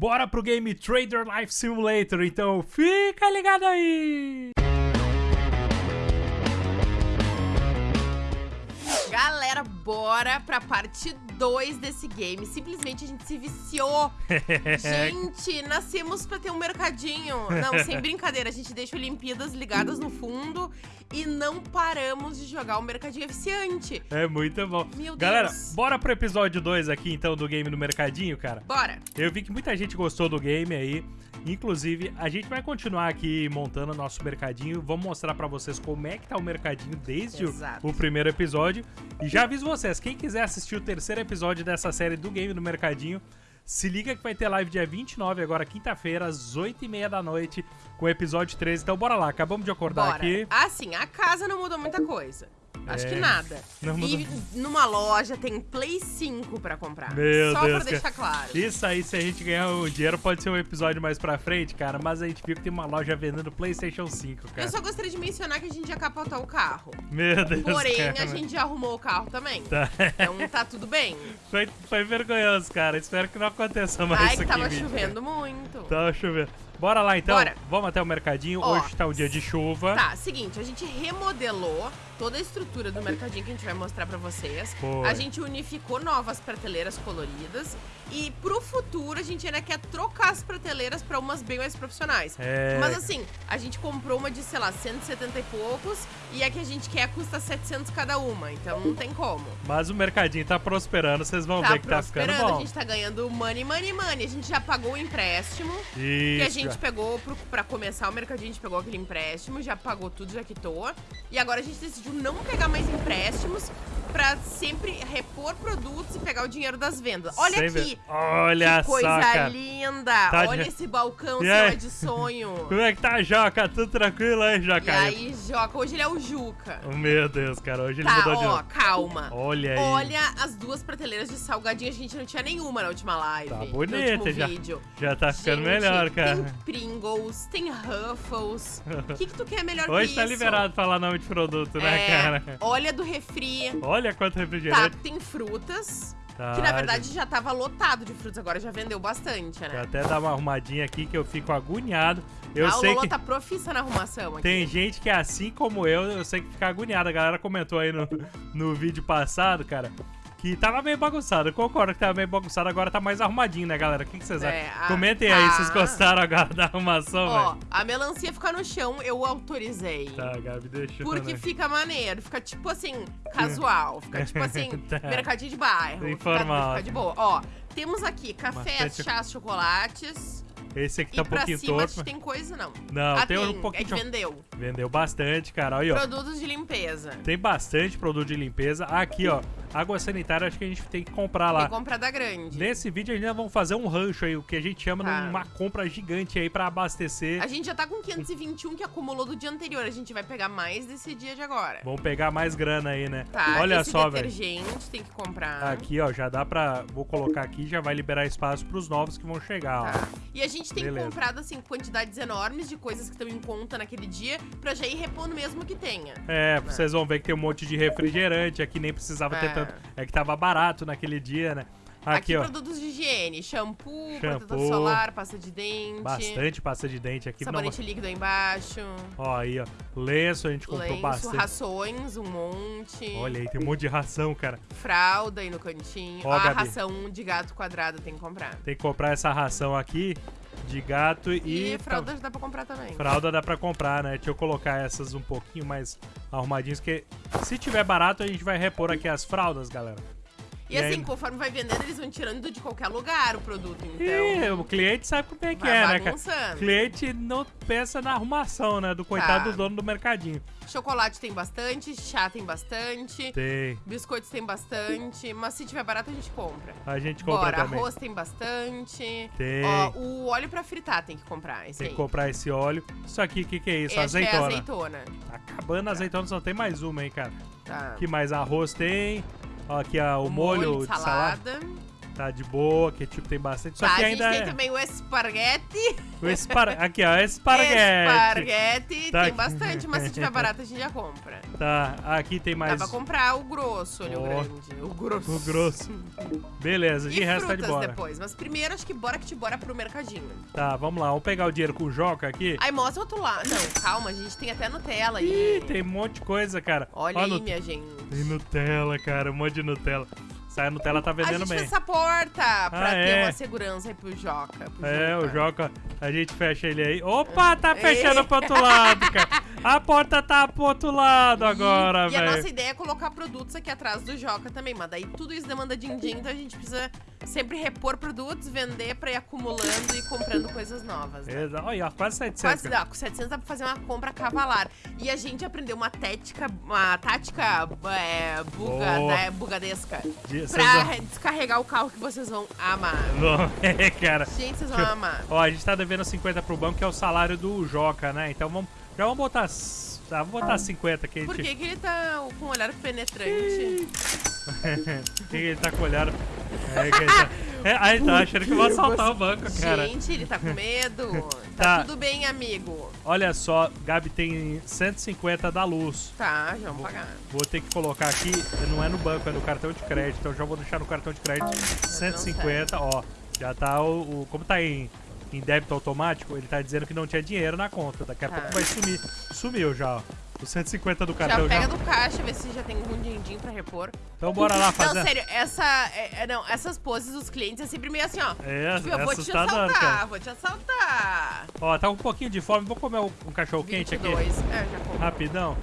bora pro game Trader Life Simulator, então fica ligado aí! Bora pra parte 2 desse game. Simplesmente a gente se viciou. gente, nascemos pra ter um mercadinho. Não, sem brincadeira, a gente deixa Olimpíadas ligadas no fundo e não paramos de jogar o mercadinho eficiente. É muito bom. Meu Deus. Galera, bora pro episódio 2 aqui então do game no mercadinho, cara? Bora. Eu vi que muita gente gostou do game aí. Inclusive, a gente vai continuar aqui montando o nosso mercadinho. Vamos mostrar pra vocês como é que tá o mercadinho desde o, Exato. o primeiro episódio. E já aviso vocês, quem quiser assistir o terceiro episódio dessa série do game no mercadinho, se liga que vai ter live dia 29, agora quinta-feira, às 8h30 da noite, com o episódio 13. Então bora lá, acabamos de acordar Bora. aqui. Assim, a casa não mudou muita coisa. Acho É, que nada. não e numa loja tem Play 5 pra comprar. Meu Só Deus, pra deixar claro. Isso aí, se a gente ganhar o dinheiro, pode ser um episódio mais pra frente, cara. Mas a gente viu que tem uma loja vendendo PlayStation 5, cara. Eu só gostaria de mencionar que a gente já capotou o carro. Meu Deus, Porém, cara. a gente já arrumou o carro também. Tá. Então tá tudo bem. Foi, foi vergonhoso, cara. Espero que não aconteça mais Ai, isso que aqui. tava em vídeo. chovendo muito. Tava chovendo. Bora lá então. Bora. Vamos até o mercadinho. Ó, Hoje tá um dia de chuva. Tá, seguinte, a gente remodelou toda a estrutura do mercadinho que a gente vai mostrar pra vocês. Foi. A gente unificou novas prateleiras coloridas e pro futuro a gente ainda quer trocar as prateleiras pra umas bem mais profissionais. É. Mas assim, a gente comprou uma de, sei lá, 170 e poucos e a que a gente quer custa 700 cada uma, então não tem como. Mas o mercadinho tá prosperando. Vocês vão Tá ver que tá ficando bom. a gente tá ganhando money, money, money. A gente já pagou o empréstimo. Que a Isso. gente pegou pro, pra começar o mercadinho, a gente pegou aquele empréstimo, já pagou tudo, já quitou. E agora a gente decidiu não pegar mais empréstimos pra sempre repor produtos e pegar o dinheiro das vendas. Olha Sem aqui! Olha que coisa só, cara. linda! Tá Olha de- esse balcão E é de sonho. Como é que tá, Joca? Tudo tranquilo aí, e Joca? aí, Joca, hoje ele é o Juca. Oh, Meu Deus, cara. Hoje ele Tá, mudou de ó, novo. calma. Olha aí. Olha as duas prateleiras de salgadinho, a gente não tinha nenhuma na última live. Tá bonita já. vídeo. Já tá ficando Gente, melhor, cara. Tem Pringles, tem Ruffles. O que, que tu quer melhor Hoje que tá isso? liberado falar nome de produto, né, É, cara? Olha do refri. Olha quanto Tá, refrigerante. tem frutas. Tá, que na verdade já tava lotado de frutas, agora já vendeu bastante, Vou né? até dar uma arrumadinha aqui que eu fico agoniado. Eu a sei Lolo que tá profissa na arrumação aqui. tem gente que é assim como eu, eu sei que fica agoniado. A galera comentou aí no, no vídeo passado, cara, que tava meio bagunçado. Eu concordo que tava meio bagunçado, agora tá mais arrumadinho, né, galera? O que, que vocês É, acham? a- Comentem aí, ah. vocês gostaram agora da arrumação, Ó, velho? a melancia ficar no chão, eu autorizei. Tá, Gabi, deixa. Porque né? fica maneiro, fica tipo assim, casual. Fica tipo assim, Tá. mercadinho de bairro. Informal. Fica, fica de boa. Ó, temos aqui cafés, Bastante- chás, chocolates. Esse aqui e tá um pra pouquinho cima torto. tem coisa, não. Não, ah, tem tem, um pouquinho é que de- vendeu. Vendeu bastante, cara. Olha, ó. Produtos de limpeza. Tem bastante produto de limpeza. Aqui, ó. Água sanitária, acho que a gente tem que comprar Tem lá. que comprar da grande. Nesse vídeo ainda vamos fazer um rancho aí, o que a gente chama Tá. de uma compra gigante aí pra abastecer. A gente já tá com 521 que acumulou do dia anterior. A gente vai pegar mais desse dia de agora. Vamos pegar mais grana aí, né? Tá, Olha esse só, velho. detergente tem que comprar. Aqui, ó, já dá pra. Vou colocar aqui, já vai liberar espaço pros novos que vão chegar, ó. Tá. E a gente tem Beleza. comprado, assim, quantidades enormes de coisas que estão em conta naquele dia pra já ir repondo mesmo que tenha. É, vocês vão ver que tem um monte de refrigerante aqui, nem precisava ter É. tanto. É que tava barato naquele dia, né? Aqui, Aqui, ó. produtos de higiene, shampoo, protetor Shampoo. solar, pasta de dente. Bastante pasta de dente aqui. Não, Sabonete líquido aí embaixo. ó, aí, ó. Lenço, a gente comprou Lenço, bastante. rações, um monte. Olha aí, tem um monte de ração, cara. Fralda aí no cantinho. Ó, a Gabi. ração de gato quadrado tem que comprar. Tem que comprar essa ração aqui de gato e. E, fralda já dá pra comprar também. Fralda dá pra comprar, né? Deixa eu colocar essas um pouquinho mais arrumadinhas, que se tiver barato a gente vai repor aqui as fraldas, galera. E, E assim, aí- conforme vai vendendo, eles vão tirando de qualquer lugar o produto. Então, E o cliente sabe como é que é, né, cara? O cliente não pensa na arrumação, né? Do coitado Tá. do dono do mercadinho. Chocolate tem bastante, chá tem bastante, Tem. biscoitos tem bastante, mas se tiver barato a gente compra. A gente compra Bora, também. arroz tem bastante. Tem. Ó, o óleo pra fritar tem que comprar, esse Tem aí. que comprar esse óleo. Isso aqui, o que, que é isso? Esse é azeitona. azeitona. Tá acabando a azeitona, só tem mais uma, hein, cara. Tá. que mais? Arroz tem. Ó, aqui ó, o, molho, de de salada. salada. Tá de boa, ketchup tem bastante. Só tá, que a gente ainda tem é. também o esparguete. O espar... Aqui, ó, esparguete. Esparguete. Tá tem aqui. bastante, mas se tiver barato a gente já compra. Tá, aqui tem Dá mais pra comprar o grosso, olha o Ó. grande. O grosso. o grosso. Beleza, de E resto tá de bora. depois. Mas primeiro, acho que bora que te bora pro mercadinho. Tá, vamos lá, vamos pegar o dinheiro com o Joca aqui. Aí mostra o outro lado. Não, calma, a gente tem até Nutella aí. Ih, tem um monte de coisa, cara. Olha Ó, aí, Nut- minha gente. Tem Nutella, cara, um monte de Nutella. Sai a Nutella tá A vendendo gente bem. fez essa porta pra Ah, ter é? uma segurança aí pro Joca. pro É, o Joca. Joca, a gente fecha ele aí. Opa, tá fechando pro outro lado, cara. A porta tá pro outro lado agora, E a velho. nossa ideia é colocar produtos aqui atrás do Joca também, mas daí tudo isso demanda din-din, então a gente precisa sempre repor produtos, vender pra ir acumulando e comprando coisas novas, né? Exa- Olha, ó, quase 700. Quase, não, com 700 dá pra fazer uma compra cavalar. E a gente aprendeu uma tática, uma tática é, buga, né, bugadesca De- vocês pra vão- re- descarregar o carro que vocês vão amar. Não, é, cara. Gente, vocês vão amar. Ó, a gente tá devendo 50 pro banco, que é o salário do Joca, né? Então vamos, já vamos botar, tá, vamos botar 50 que a Por gente... que, que ele tá com um olhar penetrante? que ele tá com o olhar... É, que ele tá... É, aí tá achando que eu vou assaltar o banco, cara. Gente, ele tá com medo. Tá. Tá tudo bem, amigo. Olha só, Gabi tem 150 da luz. Tá, já vamos pagar. Vou ter que colocar aqui, não é no banco, é no cartão de crédito. Então já vou deixar no cartão de crédito 150, ó. Já tá o. o- como tá em, em débito automático, ele tá dizendo que não tinha dinheiro na conta. Daqui a Tá. pouco vai sumir. Sumiu já, ó. Os 150 do Já cartão já. pega do caixa, vê se já tem algum din-din pra repor. Então bora lá fazer. Não, sério, essa. é- é- não, essas poses dos clientes é sempre meio assim, ó. É, Tipo, eu vou te assaltar, cara. vou te assaltar. Ó, tá um pouquinho de fome. Vou comer um, um cachorro quente aqui. 22. É, já compro. Rapidão.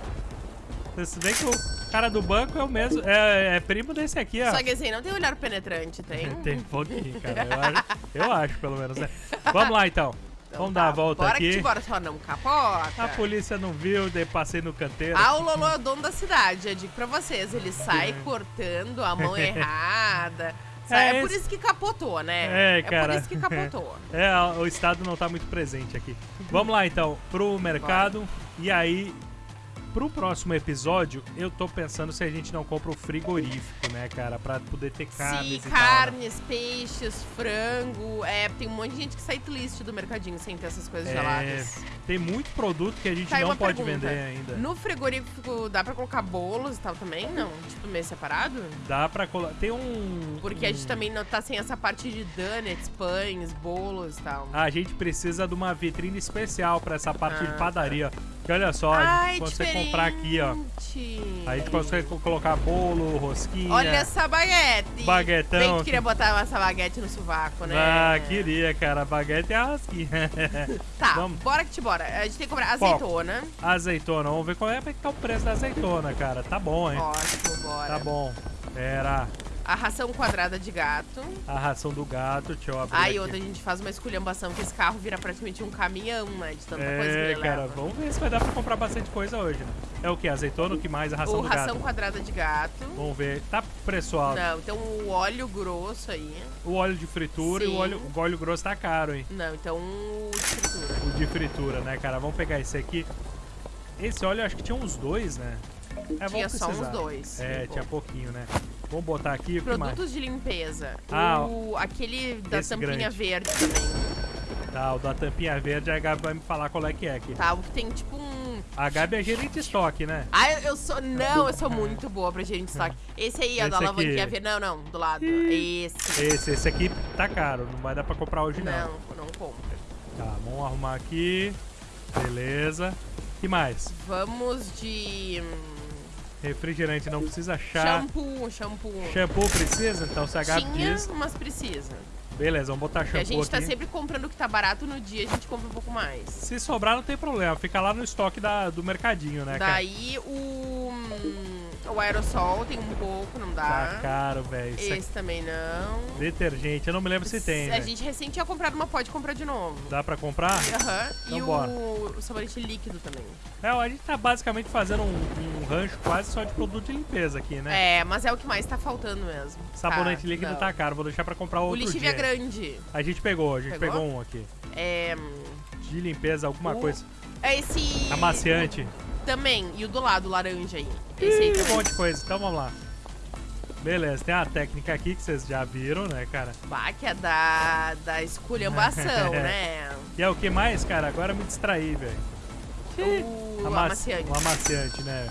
Você vê que o cara do banco é o mesmo. É, é primo desse aqui, ó. Só que assim, não tem olhar penetrante, tem? Tem um pouquinho, cara. Eu acho, eu acho, pelo menos, né? Vamos lá, então. Então Vamos tá, dar a volta bora aqui. Que te bora, só não capota. A polícia não viu, daí passei no canteiro. Ah, o Lolo é o dono da cidade, eu digo pra vocês. Ele sai cortando a mão errada. Sabe? É É, por isso que capotou, né? É, cara. por isso que capotou. É, o Estado não tá muito presente aqui. Vamos lá, então, pro mercado. E aí, pro próximo episódio, eu tô pensando se a gente não compra o frigorífico, né, cara? Pra poder ter carnes Sim, e tal. né? carnes, peixes, frango. É, tem um monte de gente que sai list do mercadinho sem ter essas coisas É, geladas. tem muito produto que a gente Tá não pode pergunta. vender ainda. No frigorífico dá pra colocar bolos e tal também? Não? Tipo, meio separado? Dá pra colocar. Tem um. Porque a gente um- também não tá sem essa parte de donuts, pães, bolos e tal. A gente precisa de uma vitrine especial pra essa parte Ah, de padaria. Olha só, a Ai, gente consegue comprar aqui, ó. diferente. A gente consegue co- colocar bolo, rosquinha. Olha essa baguete. Baguetão. Bem que queria botar essa baguete no sovaco, né? Ah, queria, cara. Baguete e a rosquinha. Tá, Vamos. bora que te bora. A gente tem que comprar azeitona. azeitona, vamos ver qual é que tá o preço da azeitona, cara. Tá bom, hein? Ótimo, bora. Tá bom. Pera. A ração quadrada de gato. A ração do gato, deixa eu abrir Aí aqui. outra, a gente faz uma esculhambação que esse carro vira praticamente um caminhão, né? De tanta coisa que É, ele cara, leva. vamos ver se vai dar pra comprar bastante coisa hoje, né? É o que? Azeitona, o que mais? A ração O do ração gato. quadrada de gato. Vamos ver. Tá preço alto. Não, então o óleo grosso aí. O óleo de fritura e o Sim. óleo, o óleo grosso tá caro, hein? Não, então o de fritura. O de fritura, né, cara? Vamos pegar esse aqui. Esse óleo, acho que tinha uns dois, né? É, Tinha só uns dois. É, tinha pouquinho, né? Vamos botar aqui? Produtos de limpeza. Ah, o, aquele da tampinha grande. verde também. Tá, o da tampinha verde, a Gabi vai me falar qual é que é aqui. Tá, o que tem tipo um. A Gabi é gerente de estoque, né? Ah, eu, eu sou. Não, eu sou muito boa pra gerente de estoque. Esse aí, ó, da alavanquinha verde. Não, não, do lado. Esse. Esse, esse aqui tá caro, não vai dar pra comprar hoje não. Não, não compra. Tá, vamos arrumar aqui. Beleza. que mais? Vamos de. Hum, Refrigerante não precisa achar. Shampoo, shampoo. Shampoo precisa? Então se a Gabi Tinha, diz. mas precisa. Beleza, vamos botar Porque a shampoo gente tá aqui. sempre comprando o que tá barato no dia, a gente compra um pouco mais. Se sobrar, não tem problema. Fica lá no estoque da, do mercadinho, né, cara? Daí o. hum, O aerosol tem um pouco, não Tá dá. caro, velho. Aqui- Esse também não. Detergente, eu não me lembro se tem, A né? gente recente tinha comprado uma, pode comprar de novo. Dá pra comprar? Aham. Então e bora. o, o sabonete líquido também. É, a gente tá basicamente fazendo um, um rancho quase só de produto de limpeza aqui, né? É, mas é o que mais tá faltando mesmo. Sabonete Tá, líquido não. tá caro, vou deixar pra comprar O outro lixívia dia. é grande. A gente pegou, a gente Pegou? pegou um aqui. É. De limpeza, alguma O- coisa. É esse. Amaciante. Também. E o do lado, o laranja aí. Esse aí Ih, um monte de coisa. Então vamos lá. Beleza, tem a técnica aqui que vocês já viram, né, cara? Bah, que é da, da esculhambação, né? E é o que mais, cara? Agora me distraí, velho. O Amaci- amaciante. O amaciante, né?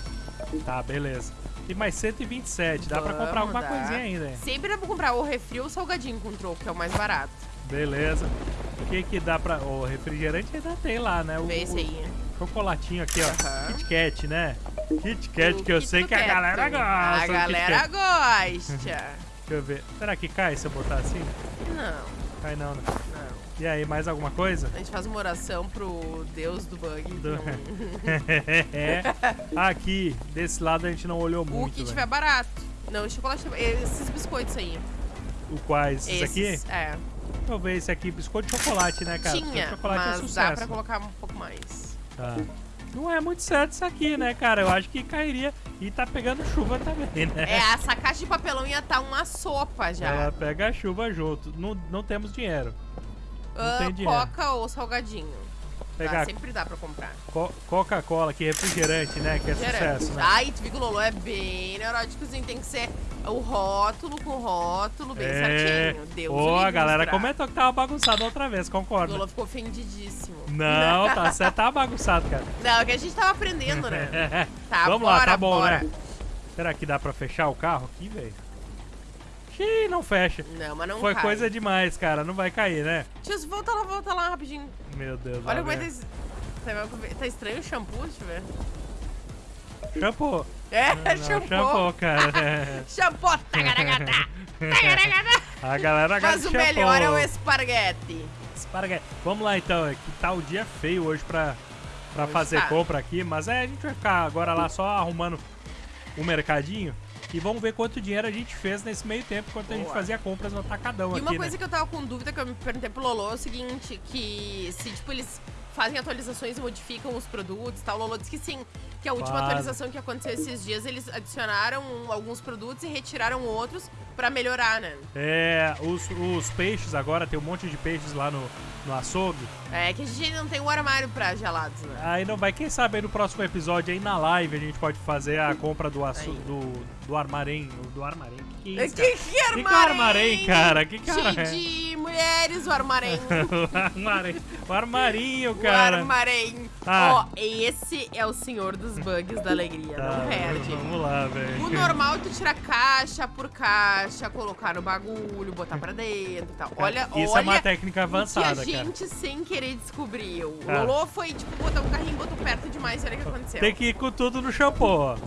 Tá, beleza. E mais 127, dá pra comprar Vamos, alguma dá. coisinha ainda, hein? Sempre dá pra comprar o refri ou o salgadinho com troco, que é o mais barato. Beleza. O que que dá pra... O refrigerante ainda tem lá, né? O, Vê esse aí. o chocolatinho aqui, ó. Aham. Kit Kat, né? Kit Kat, O que eu sei que a galera gosta. A galera gosta. Deixa eu ver. Será que cai se eu botar assim? não, Cai não, né? não. E aí, mais alguma coisa? A gente faz uma oração pro Deus do bug. que Do- não- é. Aqui, desse lado a gente não olhou O muito, que velho. tiver barato. Não, o chocolate. Esses biscoitos aí. O quais? Esses aqui? Esses, É. Deixa eu ver esse aqui, biscoito de chocolate, né, cara? Tinha, chocolate é mas sucesso. dá pra colocar um pouco mais. Tá. Não é muito certo isso aqui, né, cara? Eu acho que cairia. E tá pegando chuva também, né? É, essa caixa de papelão ia estar uma sopa já. Ela pega a chuva junto. Não, não temos dinheiro. Ah, tem dinheiro. Coca ou salgadinho. Pegar Dá, sempre dá pra comprar. Co- Coca-Cola, que é refrigerante, né? Que é Gerante. sucesso, né? Ai, tu viu que o Lolo é bem neuróticozinho. Tem que ser o rótulo com rótulo bem é. certinho. Deus Ô, o a galera comentou que tava bagunçado outra vez, O concorda? Lolo ficou ofendidíssimo. Não, tá certo, tá bagunçado, cara. Não, é que a gente tava aprendendo, né? Tá, Vamos bora, lá, tá bom, bora. né? Será que dá pra fechar o carro aqui, velho? Xiii, não fecha. Não, mas não Foi cai. coisa demais, cara. Não vai cair, né? Tio, volta lá, volta lá rapidinho. Meu Deus. Olha como é que tá... Tá, tá estranho o shampoo, deixa eu ver. Shampoo. É, Não, shampoo. shampoo, cara. Shampoo, tagaragata, tagaragata. A galera Mas o shampoo. melhor é o esparguete. Esparguete. Vamos lá, então. É que tá o dia feio hoje pra, pra Hoje fazer tá. compra aqui. Mas é, a gente vai ficar agora lá só arrumando o mercadinho. E vamos ver quanto dinheiro a gente fez nesse meio tempo enquanto a gente Boa. fazia compras no atacadão E aqui, uma coisa né? que eu tava com dúvida, que eu me perguntei pro Lolo, é o seguinte, que se, tipo, eles fazem atualizações e modificam os produtos e tal, o Lolo disse que sim, que a última Fazem. atualização que aconteceu esses dias, eles adicionaram alguns produtos e retiraram outros pra melhorar, né? É, os, os peixes agora, tem um monte de peixes lá no, no açougue. É que a gente ainda não tem um armário pra gelados, né? Aí não vai, quem sabe aí no próximo episódio aí na live a gente pode fazer a compra do aço, Aí. do, do armarém. Do armarém? Que que é Que isso, cara? que é Que que é armarém, cara? Que que é armarém? de mulheres, o armarém. o armarém. O armarinho, o cara. armarém. Ah. Ó, esse é o senhor dos bugs da alegria, Tá, não perde. Vamos lá, velho. O normal é tu tirar caixa por caixa, colocar no bagulho, botar pra dentro e tal. Olha, Isso olha é uma técnica o que avançada, a cara. gente sem querer descobriu. O Cara. Lolo foi, tipo, botar um carrinho, botou perto demais, olha o que aconteceu. Tem que ir com tudo no shampoo, ó.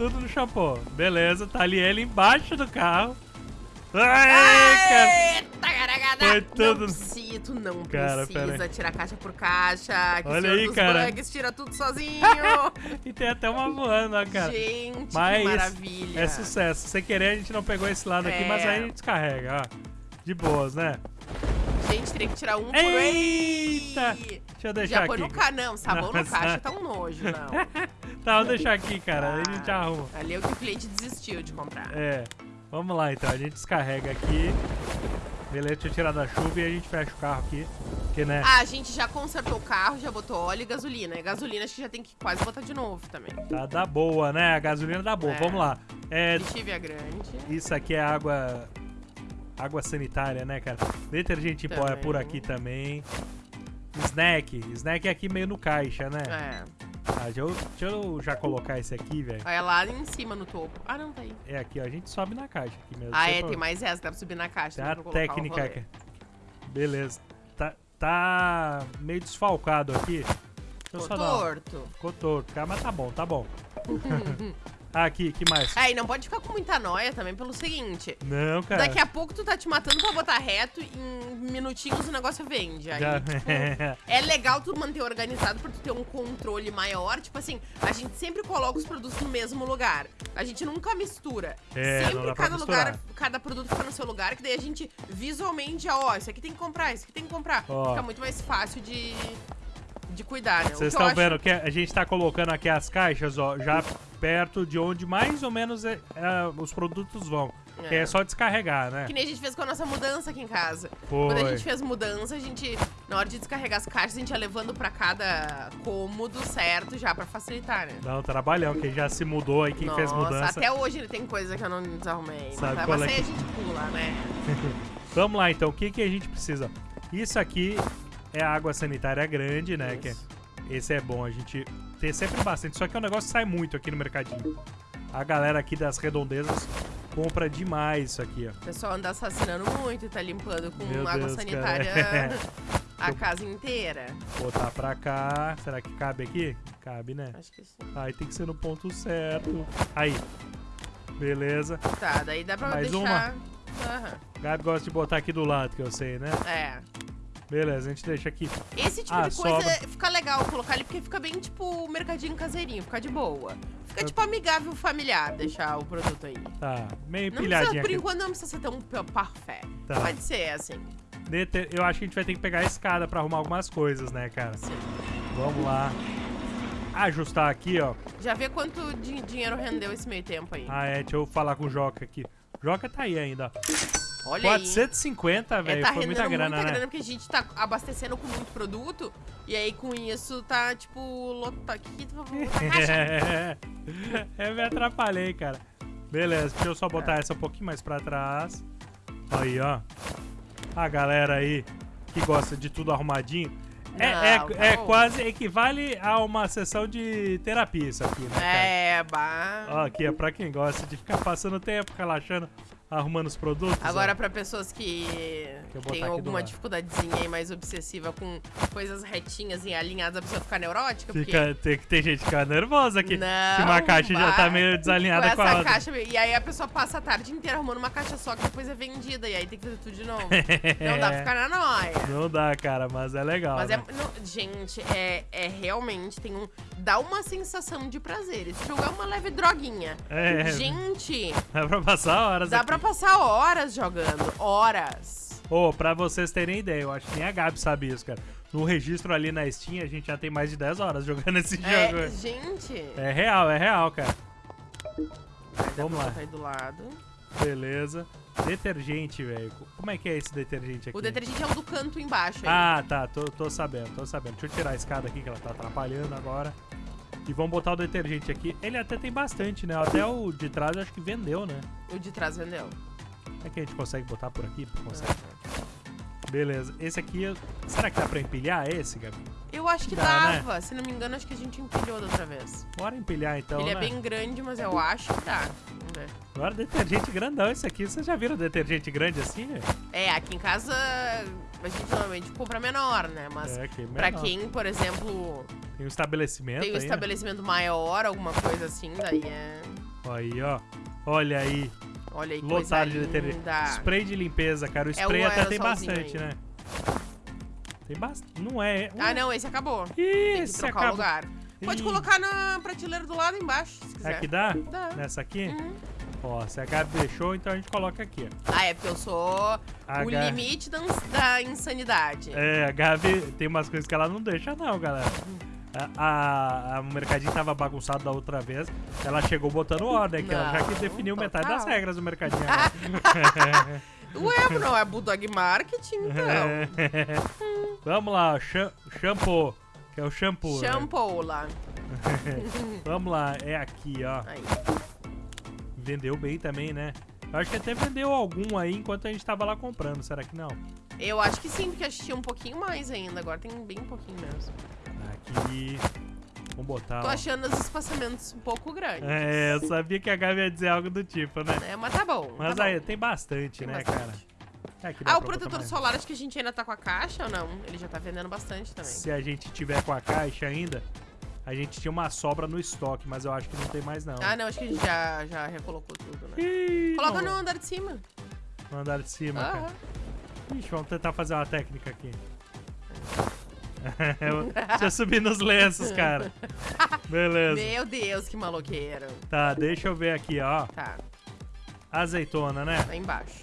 Tudo no shampoo. Beleza, tá ali ele embaixo do carro. Ai, cara. Eita, garagada. Foi tudo- Não não Cara, precisa tirar caixa por caixa. Que Olha aí, cara. bugs tira tudo sozinho. E tem até uma voando, ó, cara. Gente, Mas é maravilha. É sucesso. Sem querer, a gente não pegou esse lado aqui, É. mas aí a gente descarrega, ó. De boas, né? Gente, teria que tirar um por Eita! aí. Deixa eu deixar Já põe aqui. no ca... Não, sabão Não, no caixa tá um nojo, não. Tá, vou deixar aqui, cara. Aí a gente Ah, arruma. Ali é o que o cliente desistiu de comprar. É. Vamos lá, então. A gente descarrega aqui. Beleza, deixa eu tirar da chuva e a gente fecha o carro aqui. Porque, né? Ah, a gente já consertou o carro, já botou óleo e gasolina. E gasolina acho que já tem que quase botar de novo também. Tá da boa, né? A gasolina da boa. É. Vamos lá. É, Lixívia grande. isso aqui é água. Água sanitária, né, cara? Detergente em pó é por Também. aqui também. Snack. Snack é aqui meio no caixa, né? É. Ah, deixa, eu, deixa eu já colocar esse aqui, velho. É lá em cima no topo. Ah, não, tá aí. É aqui, ó. A gente sobe na caixa aqui mesmo. Ah, é, tem mais essa, dá pra subir na caixa. Tem dá a técnica aqui. Beleza. Tá, tá meio desfalcado aqui. Ficou torto. Ficou torto, cara, mas tá bom, tá bom. ah, aqui, que mais? É, e não pode ficar com muita noia também pelo seguinte. Não, cara. Daqui a pouco tu tá te matando pra botar reto, em minutinhos o negócio vende. Aí, Já- tipo, é legal tu manter organizado pra tu ter um controle maior. Tipo assim, a gente sempre coloca os produtos no mesmo lugar. A gente nunca mistura. É, sempre cada lugar, cada produto fica no seu lugar, que daí a gente visualmente ó, isso aqui tem que comprar, isso aqui tem que comprar. Ó. Fica muito mais fácil de, de cuidar, né? Vocês estão acho- vendo que a gente tá colocando aqui as caixas, ó, já perto de onde mais ou menos é- é, os produtos vão. Que é só descarregar, né? Que nem a gente fez com a nossa mudança aqui em casa. Foi. Quando a gente fez mudança, a gente, na hora de descarregar as caixas, a gente ia levando pra cada cômodo certo já pra facilitar, né? Dá um trabalhão, quem já se mudou aí, quem Nossa, fez mudança. até hoje tem coisa que eu não desarrumei. Sabe mas qual é que- a gente pula, né? Vamos lá então, o que, que a gente precisa? Isso aqui é água sanitária grande, né? Que Isso. esse é bom a gente ter sempre bastante. Só que é um negócio que sai muito aqui no mercadinho. A galera aqui das redondezas compra demais isso aqui, ó. O pessoal anda assassinando muito e tá limpando com Meu água Deus, sanitária cara. a casa inteira. Botar pra cá. Será que cabe aqui? Cabe, né? Acho que sim. Aí tem que ser no ponto certo. Aí. Beleza. Tá, daí dá pra Mais deixar. Aham. Gabi gosta de botar aqui do lado, que eu sei, né? É. Beleza, a gente deixa aqui. Esse tipo Ah, de coisa sobra. fica legal colocar ali, porque fica bem tipo mercadinho caseirinho, fica de boa. Fica tipo amigável familiar deixar o produto aí. Tá, meio Não precisa, empilhadinho por enquanto não precisa ser tão parfait. Tá. Pode ser assim. Eu acho que a gente vai ter que pegar a escada pra arrumar algumas coisas, né, cara? Sim. Vamos lá. Ajustar aqui, ó. Já vê quanto di- dinheiro rendeu esse meio tempo aí. Ah, é, deixa eu falar com o Joca aqui. Joca tá aí ainda. ó. Olha aí. 450, É, velho. tá Foi rendendo muita grana, né? grana porque a gente tá abastecendo com muito produto. E aí com isso tá tipo lota vai botar caixa. É, eu me atrapalhei, cara. Beleza, deixa eu só botar É. essa um pouquinho mais pra trás. Aí, ó. A galera aí que gosta de tudo arrumadinho. É, é, Não, tá é bom. quase equivale a uma sessão de terapia isso aqui, né, cara? É, bah. Ó, aqui é pra quem gosta de ficar passando tempo, relaxando, arrumando os produtos. Agora, ó. pra pessoas que têm alguma dificuldadezinha aí mais obsessiva com coisas retinhas e alinhadas, a pessoa ficar neurótica, porque Fica, tem, que tem gente que fica nervosa aqui. Não, que uma caixa já tá vai. meio desalinhada com com, a outra. caixa. E aí a pessoa passa a tarde inteira arrumando uma caixa só que depois é vendida. E aí tem que fazer tudo de novo. Não dá pra ficar na noia. Não dá, cara, mas é legal. Mas é. né? não, gente, é, é realmente. Tem um. Dá uma sensação de prazer. Esse jogo é uma leve droguinha. É, Gente, dá pra passar horas dá aqui. pra passar horas jogando. Horas. Ô, pra vocês terem ideia, eu acho que nem a Gabi sabe isso, cara. No registro ali na Steam, a gente já tem mais de 10 horas jogando esse jogo. É, gente. É real, é real, cara. Aí vamos lá. aí do lado. Beleza. Detergente, velho. Como é que é esse detergente aqui? O detergente é o do canto embaixo aí. Ah, tá. Tô, tô sabendo, tô sabendo. Deixa eu tirar a escada aqui que ela tá atrapalhando agora. E vamos botar o detergente aqui. Ele até tem bastante, né? Até o de trás eu acho que vendeu, né? O de trás vendeu. É que a gente consegue botar por aqui? Consegue. Beleza. Esse aqui, será que dá pra empilhar esse, Gabi? Eu acho que Dá, né? dava. Se não me engano, acho que a gente empilhou da outra vez. Bora empilhar então, Ele né? é bem grande, mas eu acho que dá. Vamos ver. Agora detergente grandão esse aqui. Vocês já viram detergente grande assim, né? É, aqui em casa a gente normalmente compra menor, né? Mas É, pra menor. quem, por exemplo, Tem um estabelecimento tem um aí, né? estabelecimento maior, alguma coisa assim, daí é. Aí, ó. Olha aí. Olha aí, Lotado de detergente. Spray de limpeza, cara. O É spray o até tem bastante, aí. né? Tem bastante. Não é. Ah, não, esse acabou. Esse acaba. lugar. Pode Ih. colocar na prateleira do lado embaixo, se quiser. Aqui dá? Dá. Nessa aqui? Uhum. Ó, se a Gabi deixou, então a gente coloca aqui. Ah, é porque eu sou A o limite da, da insanidade. É, a Gabi tem umas coisas que ela não deixa, não, galera. A, a, o mercadinho tava bagunçado da outra vez. Ela chegou botando ordem aqui, ela já que Não, definiu metade total. das regras do mercadinho. agora. Ué, não é Bulldog Marketing, então. Vamos lá, cha- shampoo, que é o shampoo. né? Shampoo lá. Vamos lá, é aqui, ó. Aí. Vendeu bem também, né? Eu acho que até vendeu algum aí enquanto a gente tava lá comprando, será que não? Eu acho que sim, porque que tinha um pouquinho mais ainda. Agora tem bem pouquinho mesmo. Aqui. Vamos botar. Tô ó. achando os espaçamentos um pouco grandes. É, eu sabia que a Gabi ia dizer algo do tipo, né? É, mas tá bom. Mas tá aí, bom. tem bastante, Tem né, bastante. cara? É, Ah, o protetor solar, acho que a gente ainda tá com a caixa ou não? Ele já tá vendendo bastante também. Se a gente tiver com a caixa ainda, a gente tinha uma sobra no estoque, mas eu acho que não tem mais não. Ah, não, acho que a gente já, já recolocou tudo, né? Ih, Coloca não. no andar de cima. No andar de cima, Aham. cara. Ixi, vamos tentar fazer uma técnica aqui. Deixa eu subir nos lenços, cara. Beleza. Meu Deus, que maloqueiro. Tá, deixa eu ver aqui, ó. Tá, Azeitona, né? lá embaixo.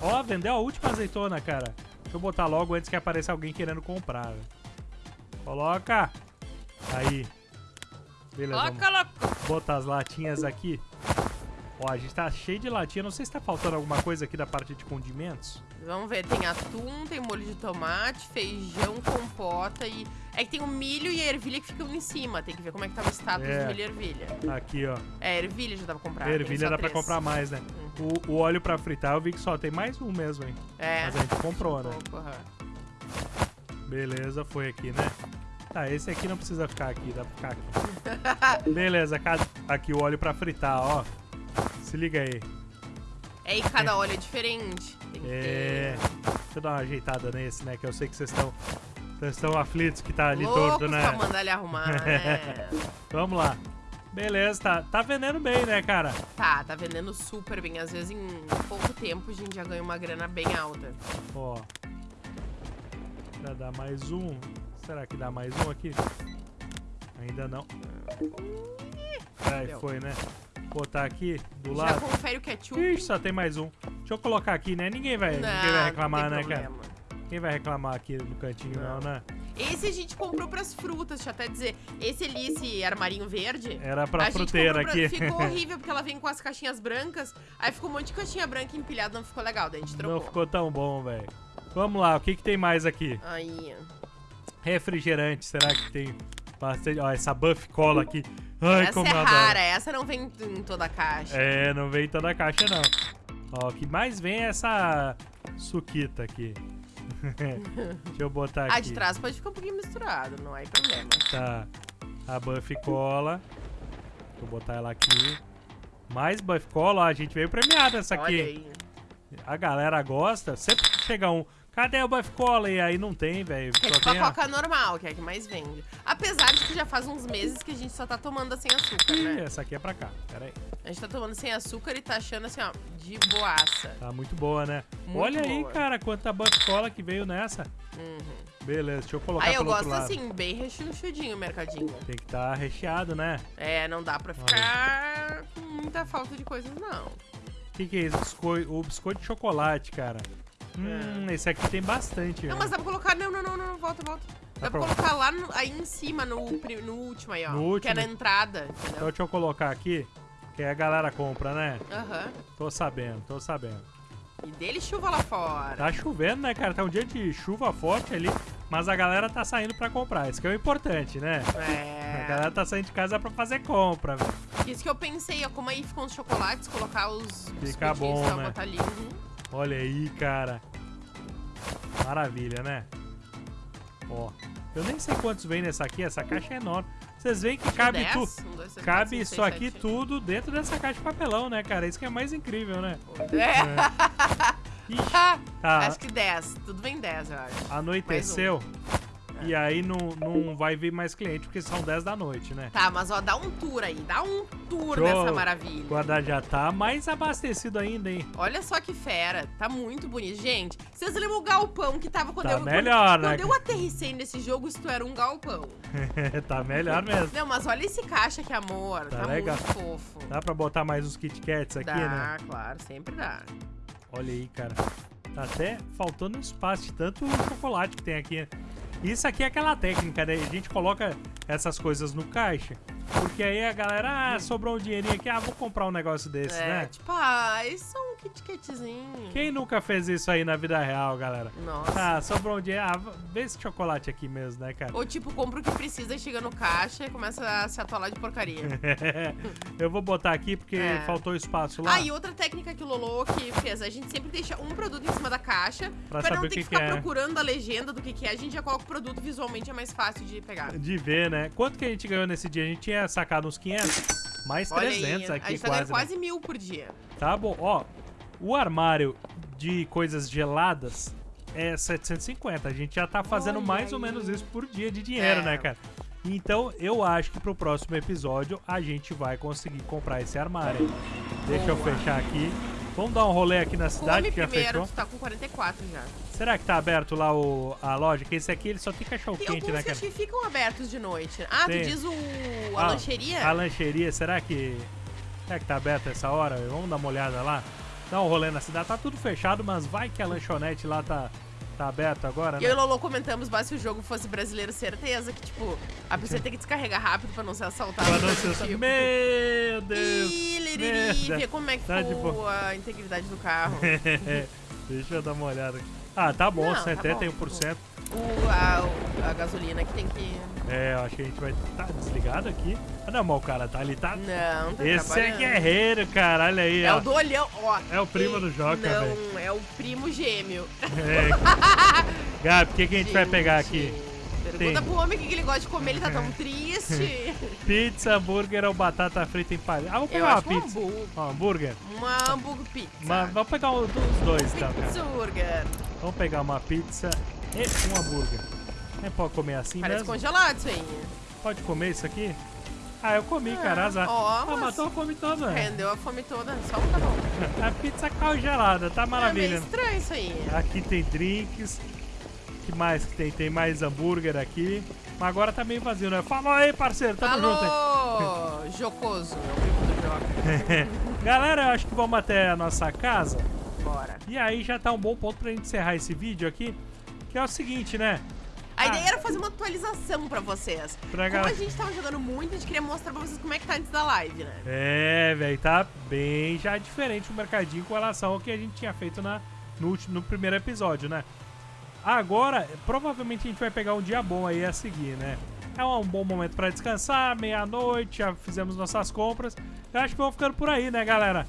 Ó, vendeu a última azeitona, cara. Deixa eu botar logo antes que apareça alguém querendo comprar. Coloca. Aí. Beleza, Coloca, louco. botar as latinhas aqui. Ó, a gente tá cheio de latinha. Não sei se tá faltando alguma coisa aqui da parte de condimentos. Vamos ver, tem atum, tem molho de tomate, feijão, compota e... É que tem o milho e a ervilha que ficam em cima. Tem que ver como é que tá o status É. do milho e ervilha. Aqui, ó. É, ervilha já dá pra comprar. Ervilha dá pra três. comprar mais, né? O, o óleo pra fritar eu vi que só tem mais um mesmo, hein? É. Mas a gente comprou, né? pouco, aham. Beleza, foi aqui, né? Tá, esse aqui não precisa ficar aqui, dá pra ficar aqui. Beleza, aqui o óleo pra fritar, ó. Se liga aí. É, e cada óleo é diferente. É. Deixa eu dar uma ajeitada nesse, né? Que eu sei que vocês estão. Vocês estão aflitos que tá ter ali loucos torto, né? pra mandar ele arrumar, né? Vamos lá. Beleza, tá, tá vendendo bem, né, cara? tá, tá vendendo super bem. Às vezes em pouco tempo a gente já ganha uma grana bem alta. Ó. Já dá mais um. Será que dá mais um aqui? Ainda não. Aí Deu. foi, né? Botar aqui do Já lado. confere o ketchup. Ixi, só tem mais um. Deixa eu colocar aqui, né? Ninguém vai, Não, ninguém vai reclamar, não né, tem cara? problema. Ninguém vai reclamar aqui no cantinho, não, né? Esse a gente comprou pras frutas, deixa eu até dizer. Esse ali, esse armarinho verde. Era pra a fruteira pra- aqui. Ficou horrível porque ela vem com as caixinhas brancas. Aí ficou um monte de caixinha branca empilhada, não ficou legal. Daí a gente trocou. Não ficou tão bom, velho. Vamos lá, o que, que tem mais aqui? Aí. Refrigerante, será que tem bastante? Ó, essa buff cola aqui. Ai, essa é rara, essa não vem em toda a caixa. É, não vem toda a caixa, não. Ó, o que mais vem é essa suquita aqui. Deixa eu botar aqui. A de trás pode ficar um pouquinho misturado, não há problema. Tá. A buff cola. Vou botar ela aqui. Mais buff cola, ó, a gente veio premiado essa aqui. Olha aí. A galera gosta. Sempre que chega um. Cadê o buff cola? E aí não tem, velho. É tipo a coca normal, que é a que mais vende. Apesar de que já faz uns meses que a gente só tá tomando sem açúcar, Ih, né? essa aqui é pra cá. Pera aí. A gente tá tomando sem açúcar e tá achando assim, ó, de boaça. Tá muito boa, né? Muito Olha aí, boa. cara, quanta buff cola que veio nessa. Uhum. Beleza, deixa eu colocar Aí eu gosto assim, bem rechonchudinho o mercadinho. Tem que estar tá recheado, né? É, não dá pra ficar com muita falta de coisas, não. O que, que é isso? O biscoito de chocolate, cara. Hum, esse aqui tem bastante. Não, né? mas dá pra colocar. Não, não, não, não, volta, volta. Dá, Dá pra colocar lá no- aí em cima, no, no último aí, ó. No Que é na último? entrada, Então entendeu? deixa eu colocar aqui, que aí a galera compra, né? Aham. Tô sabendo, tô sabendo. E dele chuva lá fora. Tá chovendo, né, cara? Tá um dia de chuva forte ali, mas a galera tá saindo pra comprar. Isso que é o importante, né? A É. galera tá saindo de casa pra fazer compra, velho. Isso que eu pensei, ó, como aí ficam os chocolates, colocar os Fica bom, né? botar ali. Uhum. Olha aí, cara. Maravilha, né? Ó, eu nem sei quantos vem nessa aqui, essa caixa é enorme. Vocês veem que cabe tudo. Um, Cabe isso aqui sete, tudo dentro dessa caixa de papelão, né, cara? Isso que é mais incrível, né? É. Ixi, Ah, tá, Acho que 10. Tudo vem 10, eu acho. anoiteceu. E aí não, não vai vir mais cliente, porque são 10 da noite, né? Tá, mas ó, dá um tour aí. Dá um tour Show. nessa maravilha. O guarda já tá mais abastecido ainda, hein? Olha só que fera. Tá muito bonito. Gente, vocês lembram o galpão que tava quando Tá eu... melhor, quando, né? Quando eu aterrissei nesse jogo, isto era um galpão. tá melhor mesmo. Não, mas olha esse caixa, que amor. Tá Tá, legal. muito fofo. Dá pra botar mais uns Kit Kats aqui, dá, né? claro, sempre dá. Olha aí, cara. Tá até faltando espaço de tanto chocolate que tem aqui. Isso aqui é aquela técnica, né? A gente coloca essas coisas no caixa, porque aí a galera, ah, sobrou um dinheirinho aqui, ah, vou comprar um negócio desse, é, né? tipo, ah, isso é um Kit Katzinho. Quem nunca fez isso aí na vida real, galera? Nossa. Ah, sobrou um dinheiro, ah, vê esse chocolate aqui mesmo, né, cara? Ou tipo, compra o que precisa e chega no caixa e começa a se atolar de porcaria. Eu vou botar aqui porque É. faltou espaço lá. Ah, e outra técnica que o Lolo que fez, a gente sempre deixa um produto em cima da caixa Pra pra, saber não ter que que, que ficar é. procurando a legenda do que, que é. A gente já coloca o produto visualmente, é mais fácil de pegar. De ver, né? Quanto que a gente ganhou nesse dia? A gente tinha sacado uns 500, mais Olha 300 aí, aqui a gente tá quase. né? quase mil por dia. Tá bom, ó. O armário de coisas geladas é 750. A gente já tá fazendo Olha mais ou aí. menos isso por dia de dinheiro, É. né, cara? Então, eu acho que pro próximo episódio a gente vai conseguir comprar esse armário. Deixa eu Boa. fechar aqui. Vamos dar um rolê aqui na cidade Come que já primeiro, fechou. tu tá com 44 já. Será que tá aberto lá o, a loja? Que esse aqui ele só tem cachorro Tem quente, né, cara? acho que ficam abertos de noite. Ah, Tem. tu diz o... a Ah, lancheria? A lancheria, será que. Será que tá aberta essa hora? Vamos dar uma olhada lá? Dar um rolê na cidade. Tá tudo fechado, mas vai que a lanchonete lá tá, Tá aberto agora, E né? eu e o Lolo comentamos, mas se o jogo fosse brasileiro, certeza que, tipo, a pessoa tem que descarregar rápido pra não ser assaltada. Pra não ser tipo. Meu Deus! Ih, liriri, Merda. vê como é que Tá de ficou boa. a integridade do carro. Deixa eu dar uma olhada aqui. Ah, tá bom, Não, tá 71%. O, a, a gasolina que tem que... É, eu acho que a gente vai. Tá desligado aqui? Ah, não, mas o cara tá ali, tá. Não, tá Esse é guerreiro, cara. Olha aí, É ó. o do olhão, ó. É o primo do Joca, Não, é o primo gêmeo. É. Gabi, o que, que a gente vai pegar aqui? Pergunta pro homem o que que ele gosta de comer, ele tá tão triste. Pizza, hambúrguer ou batata frita em palha? Ah, Eu pegar uma que um pizza. hambúrguer. Ó, hambúrguer? Uma hambúrguer pizza. Vamos pegar um dos dois. Pizza hambúrguer. Vamos pegar uma pizza e um hambúrguer. Nem pode comer assim Parece mesmo? congelado isso aí. Pode comer isso aqui? Ah, eu comi, cara, azar. Ó, ah, matou a fome toda. Rendeu a fome toda, só um tá bom. A pizza congelada, tá É maravilha. meio estranho isso aí. Aqui tem drinks. que mais que tem? Tem mais hambúrguer aqui. Mas agora tá meio vazio, né? Falou aí, parceiro. Tamo junto aí. Jocoso, é. Galera, eu acho que vamos até a nossa casa. Bora. E aí já tá um bom ponto pra gente encerrar esse vídeo aqui. Que é o seguinte, né? A Ah. ideia era fazer uma atualização pra vocês. Pra Como a gente tava jogando muito, a gente queria mostrar pra vocês como é que tá antes da live, né? É, velho, tá bem já diferente o mercadinho com relação ao que a gente tinha feito na, no, último, no primeiro episódio, né? Agora, provavelmente a gente vai pegar um dia bom aí a seguir, né? É um bom momento pra descansar, meia-noite, já fizemos nossas compras. Eu acho que vamos ficando por aí, né, galera?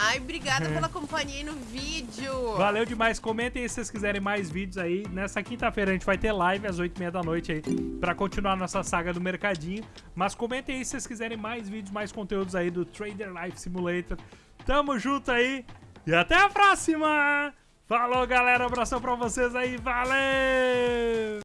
Ai, obrigada pela companhia aí no vídeo. Valeu demais. Comentem aí se vocês quiserem mais vídeos aí. Nessa quinta-feira a gente vai ter live às 8h30 da noite aí pra continuar nossa saga do mercadinho. Mas comentem aí se vocês quiserem mais vídeos, mais conteúdos aí do Trader Life Simulator. Tamo junto aí e até a próxima! Falou, galera. Abração pra vocês aí. Valeu!